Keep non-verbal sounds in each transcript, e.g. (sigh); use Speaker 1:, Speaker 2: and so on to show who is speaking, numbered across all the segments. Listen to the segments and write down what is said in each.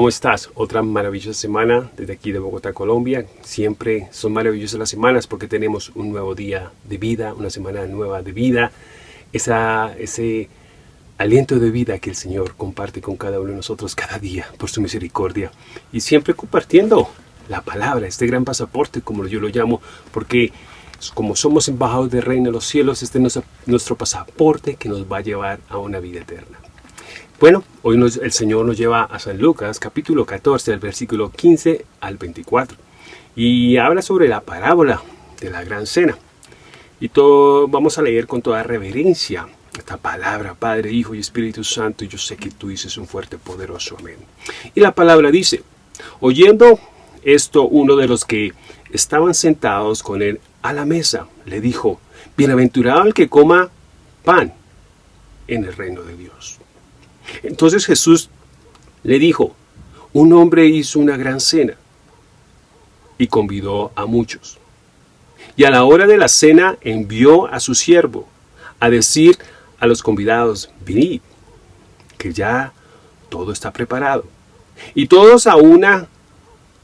Speaker 1: ¿cómo estás? Otra maravillosa semana desde aquí de Bogotá, Colombia. Siempre son maravillosas las semanas porque tenemos un nuevo día de vida, una semana nueva de vida. Ese aliento de vida que el Señor comparte con cada uno de nosotros cada día por su misericordia. Y siempre compartiendo la palabra, este gran pasaporte, como yo lo llamo, porque como somos embajadores del reino de los cielos, este es nuestro pasaporte que nos va a llevar a una vida eterna. Bueno, hoy el Señor nos lleva a San Lucas, capítulo 14, del versículo 15 al 24. Y habla sobre la parábola de la gran cena. Y todo, vamos a leer con toda reverencia esta palabra, Padre, Hijo y Espíritu Santo. Y yo sé que tú dices un fuerte, poderoso amén. Y la palabra dice, oyendo esto, uno de los que estaban sentados con él a la mesa le dijo, bienaventurado el que coma pan en el reino de Dios. Entonces Jesús le dijo, un hombre hizo una gran cena y convidó a muchos. Y a la hora de la cena envió a su siervo a decir a los convidados, venid, que ya todo está preparado. Y todos a una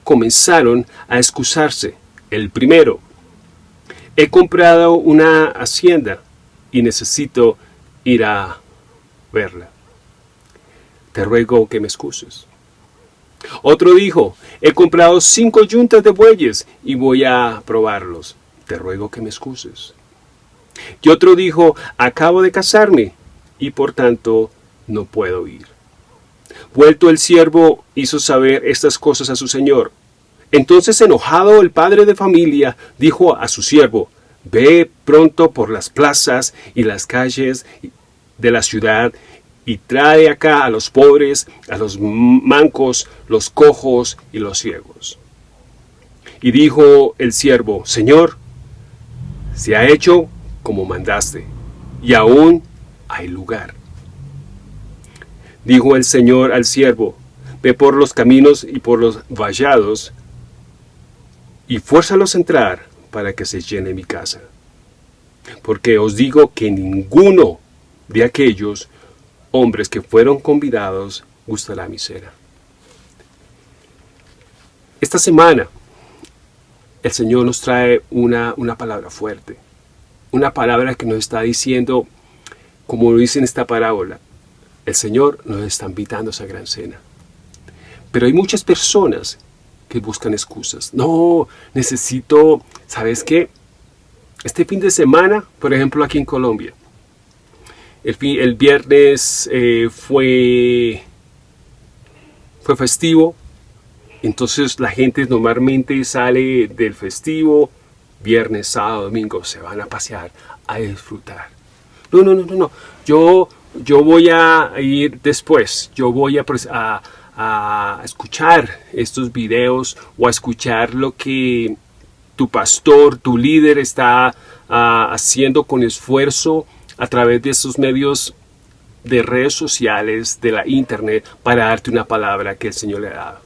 Speaker 1: comenzaron a excusarse. El primero, he comprado una hacienda y necesito ir a verla te ruego que me excuses. Otro dijo, he comprado cinco yuntas de bueyes y voy a probarlos. Te ruego que me excuses. Y otro dijo, acabo de casarme y por tanto no puedo ir. Vuelto el siervo hizo saber estas cosas a su señor. Entonces enojado el padre de familia dijo a su siervo, ve pronto por las plazas y las calles de la ciudad y trae acá a los pobres, a los mancos, los cojos y los ciegos. Y dijo el siervo, Señor, se ha hecho como mandaste, y aún hay lugar. Dijo el Señor al siervo, ve por los caminos y por los vallados, y fuérzalos a entrar para que se llene mi casa. Porque os digo que ninguno de aquellos hombres que fueron convidados gustará mi cena. Esta semana el Señor nos trae una, una palabra fuerte, una palabra que nos está diciendo, como lo dice en esta parábola, el Señor nos está invitando a esa gran cena. Pero hay muchas personas que buscan excusas. No, necesito, ¿sabes qué? Este fin de semana, por ejemplo aquí en Colombia, el, viernes eh, fue, fue festivo, entonces la gente normalmente sale del festivo, viernes, sábado, domingo, se van a pasear, a disfrutar. No, no, no, no, no. Yo, yo voy a ir después, yo voy a, escuchar estos videos o a escuchar lo que tu pastor, tu líder está ah, haciendo con esfuerzo a través de estos medios de redes sociales, de la internet, para darte una palabra que el Señor le ha dado.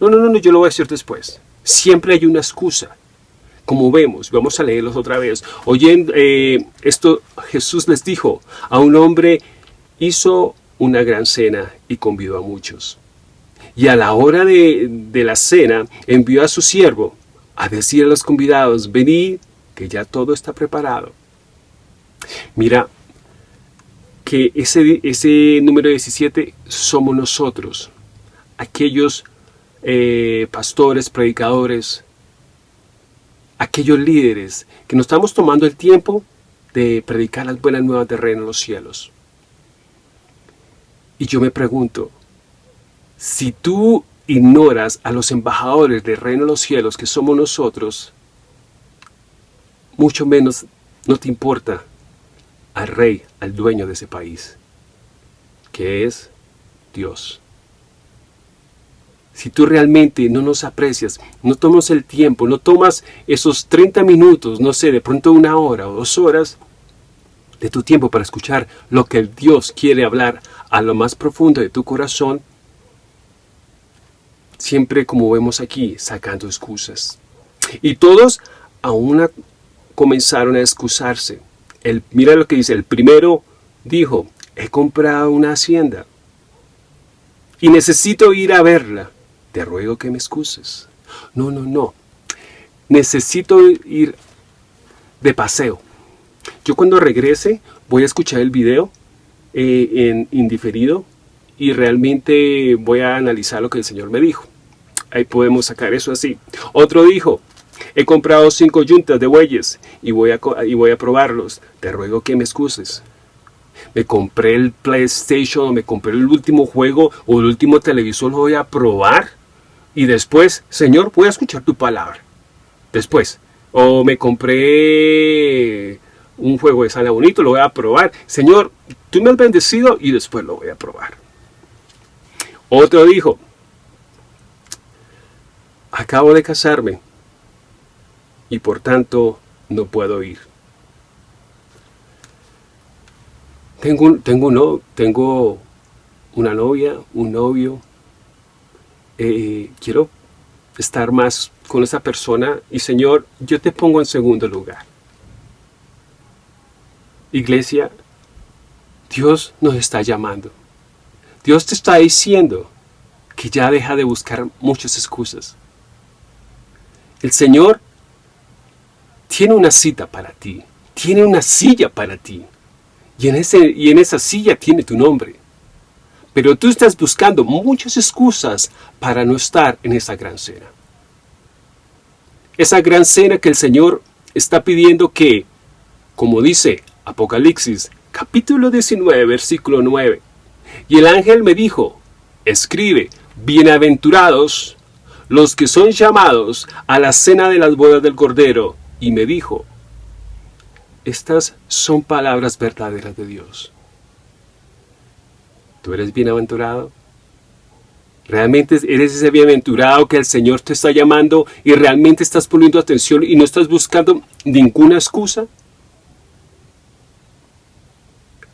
Speaker 1: No, no, no, yo lo voy a decir después. Siempre hay una excusa. Como vemos, vamos a leerlos otra vez. Oyendo eh, esto, Jesús les dijo, a un hombre hizo una gran cena y convidó a muchos. Y a la hora de, de la cena envió a su siervo a decir a los convidados, venid, que ya todo está preparado. Mira, que ese, ese número 17 somos nosotros, aquellos eh, pastores, predicadores, aquellos líderes que nos estamos tomando el tiempo de predicar las buenas nuevas de reino en los cielos. Y yo me pregunto, si tú ignoras a los embajadores del reino de los cielos que somos nosotros, mucho menos no te importa al rey, al dueño de ese país, que es Dios. Si tú realmente no nos aprecias, no tomas el tiempo, no tomas esos 30 minutos, no sé, de pronto una hora o dos horas de tu tiempo para escuchar lo que Dios quiere hablar a lo más profundo de tu corazón, siempre como vemos aquí, sacando excusas. Y todos aún comenzaron a excusarse mira lo que dice, el primero dijo, he comprado una hacienda y necesito ir a verla. Te ruego que me excuses. No, no, no. Necesito ir de paseo. Yo cuando regrese voy a escuchar el video eh, en indiferido y realmente voy a analizar lo que el Señor me dijo. Ahí podemos sacar eso así. Otro dijo, he comprado cinco yuntas de bueyes y voy, a, y voy a probarlos. Te ruego que me excuses. Me compré el PlayStation, me compré el último juego o el último televisor, lo voy a probar. Y después, Señor, voy a escuchar tu palabra. Después, o me compré un juego de sala bonito, lo voy a probar. Señor, tú me has bendecido y después lo voy a probar. Otro dijo, acabo de casarme y por tanto no puedo ir. Tengo, tengo, tengo una novia, un novio, eh, quiero estar más con esa persona y Señor, yo te pongo en segundo lugar. Iglesia, Dios nos está llamando. Dios te está diciendo que ya deja de buscar muchas excusas. El Señor tiene una cita para ti, tiene una silla para ti, y en, ese, y en esa silla tiene tu nombre. Pero tú estás buscando muchas excusas para no estar en esa gran cena. Esa gran cena que el Señor está pidiendo que, como dice Apocalipsis, capítulo 19, versículo 9, y el ángel me dijo, escribe, bienaventurados los que son llamados a la cena de las bodas del Cordero, y me dijo, estas son palabras verdaderas de Dios. ¿Tú eres bienaventurado? ¿Realmente eres ese bienaventurado que el Señor te está llamando y realmente estás poniendo atención y no estás buscando ninguna excusa?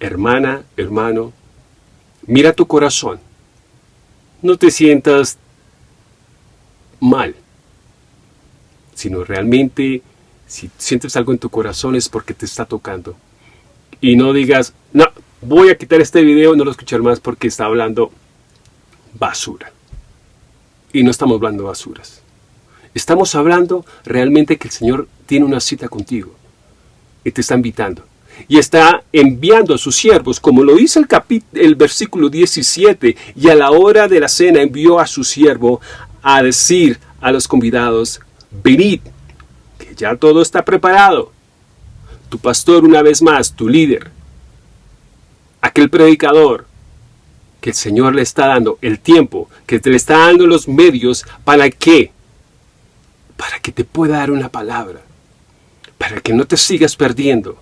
Speaker 1: Hermana, hermano, mira tu corazón. No te sientas mal, sino realmente si sientes algo en tu corazón es porque te está tocando. Y no digas, no, voy a quitar este video, no lo escuchar más porque está hablando basura. Y no estamos hablando basuras. Estamos hablando realmente que el Señor tiene una cita contigo y te está invitando. Y está enviando a sus siervos, como lo dice el, el versículo 17, y a la hora de la cena envió a su siervo a decir a los convidados, venid, ya todo está preparado. Tu pastor una vez más, tu líder, aquel predicador, que el Señor le está dando el tiempo, que te le está dando los medios, ¿para qué? Para que te pueda dar una palabra, para que no te sigas perdiendo,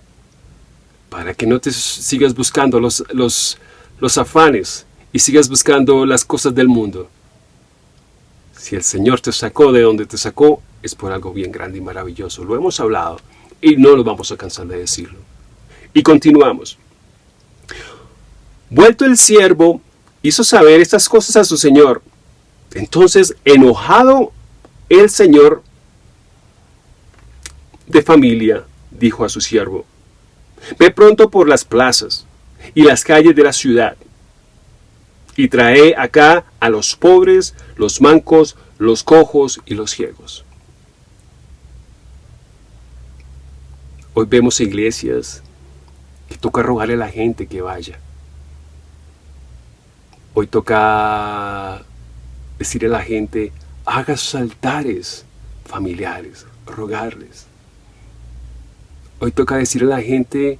Speaker 1: para que no te sigas buscando los, los, los afanes y sigas buscando las cosas del mundo. Si el Señor te sacó de donde te sacó, es por algo bien grande y maravilloso. Lo hemos hablado y no lo vamos a cansar de decirlo. Y continuamos. Vuelto el siervo, hizo saber estas cosas a su señor. Entonces, enojado el señor de familia, dijo a su siervo, Ve pronto por las plazas y las calles de la ciudad, y trae acá a los pobres, los mancos, los cojos y los ciegos. Hoy vemos iglesias que toca rogarle a la gente que vaya. Hoy toca decirle a la gente, haga sus altares familiares, rogarles. Hoy toca decirle a la gente,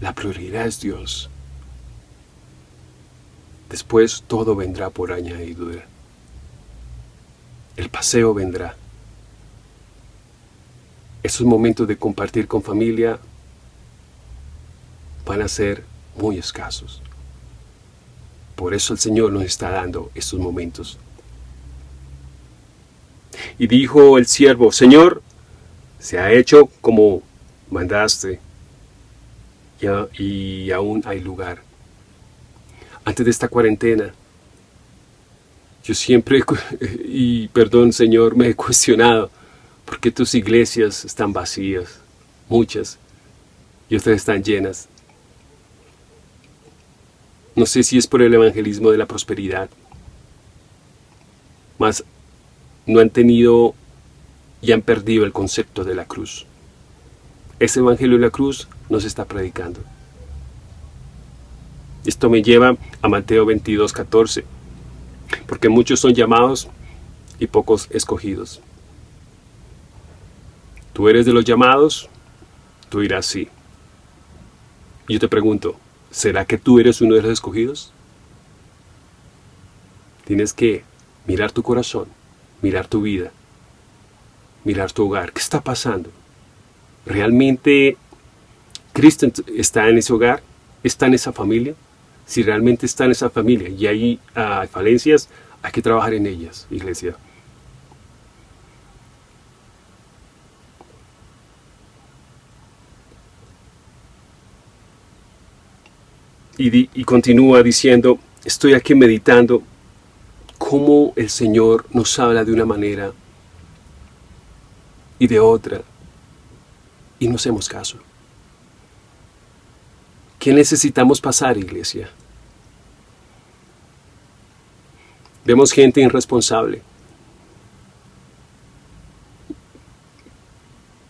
Speaker 1: la prioridad es Dios. Después todo vendrá por añadidura. El paseo vendrá. Esos momentos de compartir con familia van a ser muy escasos. Por eso el Señor nos está dando estos momentos. Y dijo el siervo, Señor, se ha hecho como mandaste y, aún hay lugar. Antes de esta cuarentena, yo siempre, (laughs) y perdón Señor, me he cuestionado, ¿por qué tus iglesias están vacías? Muchas, y otras están llenas. No sé si es por el evangelismo de la prosperidad. mas no han tenido y han perdido el concepto de la cruz. Ese evangelio de la cruz nos está predicando. Esto me lleva a Mateo 22, 14. Porque muchos son llamados y pocos escogidos. Tú eres de los llamados, tú dirás sí. yo te pregunto, ¿será que tú eres uno de los escogidos? Tienes que mirar tu corazón, mirar tu vida, mirar tu hogar. ¿Qué está pasando? ¿Realmente Cristo está en ese hogar? ¿Está en esa familia? Si realmente está en esa familia y hay ah, falencias, hay que trabajar en ellas, iglesia. y, continúa diciendo, estoy aquí meditando cómo el Señor nos habla de una manera y de otra y no hacemos caso. ¿Qué necesitamos pasar, iglesia? Vemos gente irresponsable.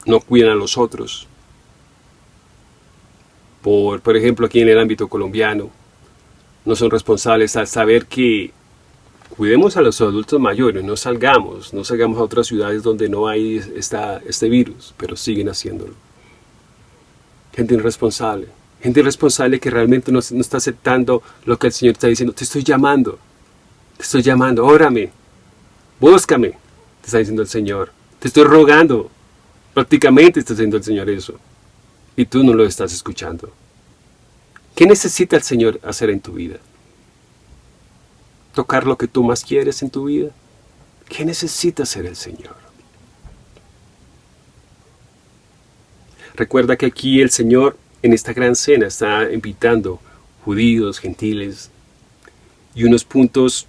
Speaker 1: No cuidan a los otros por, por ejemplo, aquí en el ámbito colombiano, no son responsables al saber que cuidemos a los adultos mayores, no salgamos, no salgamos a otras ciudades donde no hay este virus, pero siguen haciéndolo. Gente irresponsable, gente irresponsable que realmente no, no, está aceptando lo que el Señor está diciendo. Te estoy llamando, te estoy llamando, órame, búscame, te está diciendo el Señor. Te estoy rogando, prácticamente está diciendo el Señor eso y tú no lo estás escuchando. ¿Qué necesita el Señor hacer en tu vida? ¿Tocar lo que tú más quieres en tu vida? ¿Qué necesita hacer el Señor? Recuerda que aquí el Señor en esta gran cena está invitando judíos, gentiles y unos puntos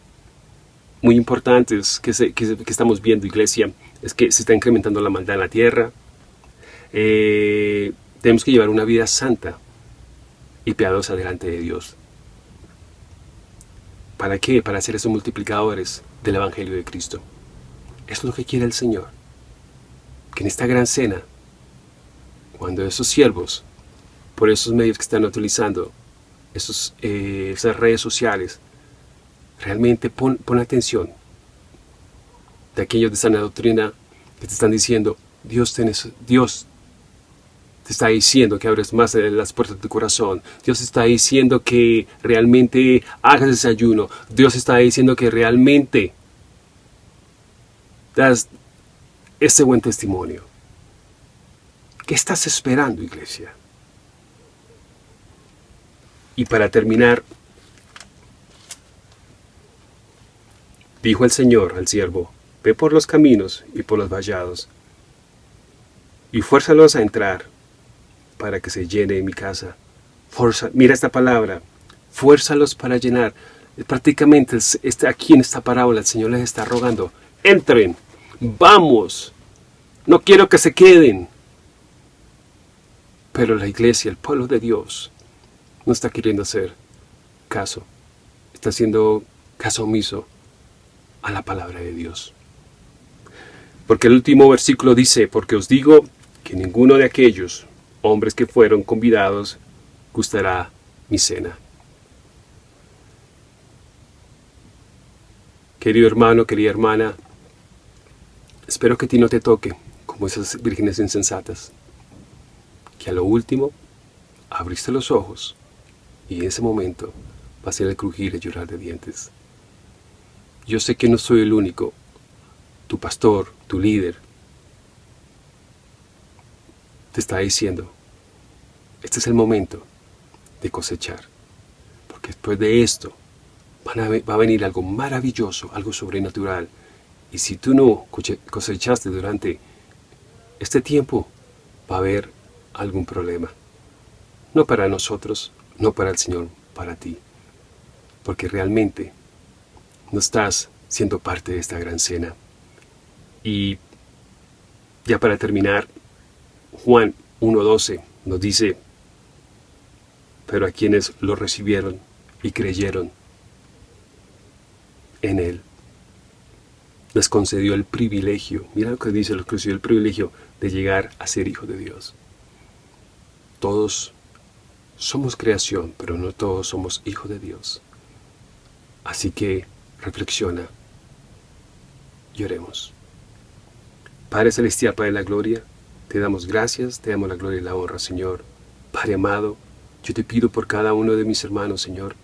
Speaker 1: muy importantes que, estamos viendo, iglesia, es que se está incrementando la maldad en la tierra, eh, tenemos que llevar una vida santa y piadosa delante de Dios. ¿Para qué? Para ser esos multiplicadores del Evangelio de Cristo. Es lo que quiere el Señor. Que en esta gran cena, cuando esos siervos, por esos medios que están utilizando, esos, eh, esas redes sociales, realmente pon, pon atención de aquellos de sana doctrina que te están diciendo, Dios, Dios te está diciendo que abres más las puertas de tu corazón. Dios está diciendo que realmente hagas ese ayuno. Dios está diciendo que realmente das ese buen testimonio. ¿Qué estás esperando, iglesia? Y para terminar, dijo el Señor al siervo, ve por los caminos y por los vallados, y fuérzalos a entrar para que se llene mi casa. Mira esta palabra, fuérzalos para llenar. Prácticamente este, aquí en esta parábola el Señor les está rogando, entren, vamos, no quiero que se queden. Pero la iglesia, el pueblo de Dios, no está queriendo hacer caso, está haciendo caso omiso a la palabra de Dios. Porque el último versículo dice, porque os digo que ninguno de aquellos hombres que fueron convidados, gustará mi cena. Querido hermano, querida hermana, espero que a ti no te toque como esas vírgenes insensatas, que a lo último abriste los ojos y en ese momento va a ser el crujir y llorar de dientes. Yo sé que no soy el único, tu pastor, tu líder, te está diciendo, este es el momento de cosechar. Porque después de esto va a venir algo maravilloso, algo sobrenatural. Y si tú no cosechaste durante este tiempo, va a haber algún problema. No para nosotros, no para el Señor, para ti. Porque realmente no estás siendo parte de esta gran cena. Y ya para terminar, Juan 1.12 nos dice, pero a quienes lo recibieron y creyeron en Él, nos concedió el privilegio, mira lo que dice, nos concedió el privilegio de llegar a ser hijo de Dios. Todos somos creación, pero no todos somos hijos de Dios. Así que reflexiona y oremos. Padre Celestial, Padre de la Gloria, te damos gracias, te damos la gloria y la honra, Señor. Padre amado, yo te pido por cada uno de mis hermanos, Señor,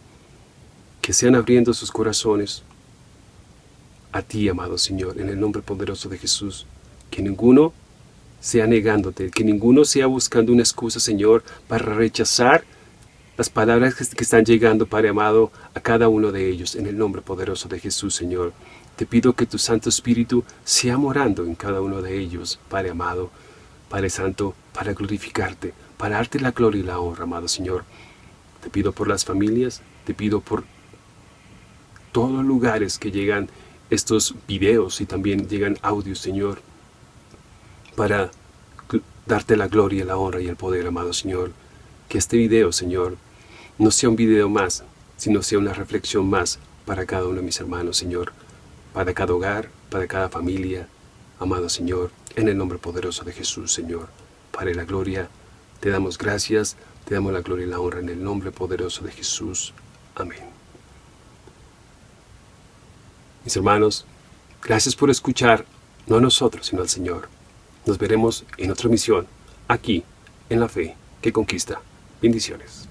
Speaker 1: que sean abriendo sus corazones a ti, amado Señor, en el nombre poderoso de Jesús. Que ninguno sea negándote, que ninguno sea buscando una excusa, Señor, para rechazar las palabras que están llegando, Padre amado, a cada uno de ellos, en el nombre poderoso de Jesús, Señor. Te pido que tu Santo Espíritu sea morando en cada uno de ellos, Padre amado, Padre Santo, para glorificarte, para darte la gloria y la honra, amado Señor. Te pido por las familias, te pido por todos los lugares que llegan estos videos y también llegan audios, Señor, para darte la gloria, la honra y el poder, amado Señor. Que este video, Señor, no sea un video más, sino sea una reflexión más para cada uno de mis hermanos, Señor, para cada hogar, para cada familia, amado Señor, en el nombre poderoso de Jesús, Señor. Para la gloria, te damos gracias, te damos la gloria y la honra en el nombre poderoso de Jesús. Amén. Mis hermanos, gracias por escuchar, no a nosotros, sino al Señor. Nos veremos en otra misión, aquí, en la fe que conquista. Bendiciones.